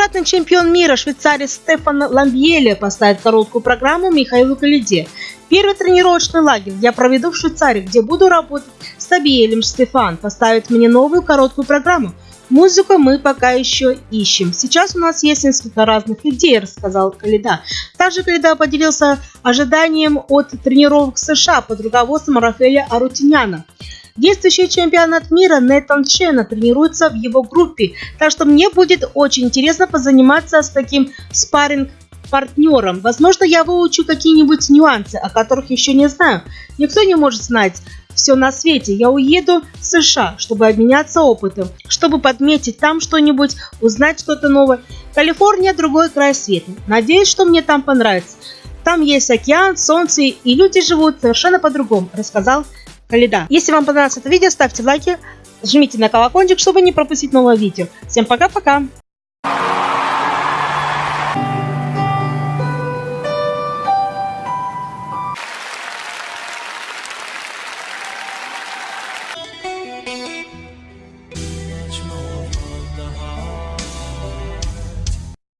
Двукратный чемпион мира швейцарец Стефан Ламбьеле поставит короткую программу Михаилу Калиде. Первый тренировочный лагерь я проведу в Швейцарии, где буду работать с Абиелем Стефан. Поставит мне новую короткую программу. Музыку мы пока еще ищем. Сейчас у нас есть несколько разных идей, рассказал Калида. Также Калида поделился ожиданием от тренировок США под руководством Рафаэля Арутиняна. Действующий чемпионат мира Нейтан Чена тренируется в его группе, так что мне будет очень интересно позаниматься с таким спарринг партнером. Возможно, я выучу какие-нибудь нюансы, о которых еще не знаю. Никто не может знать все на свете. Я уеду в США, чтобы обменяться опытом, чтобы подметить там что-нибудь, узнать что-то новое. Калифорния – другой край света. Надеюсь, что мне там понравится. Там есть океан, солнце, и люди живут совершенно по-другому, рассказал льда. Если вам понравилось это видео, ставьте лайки, жмите на колокольчик, чтобы не пропустить новое видео. Всем пока-пока!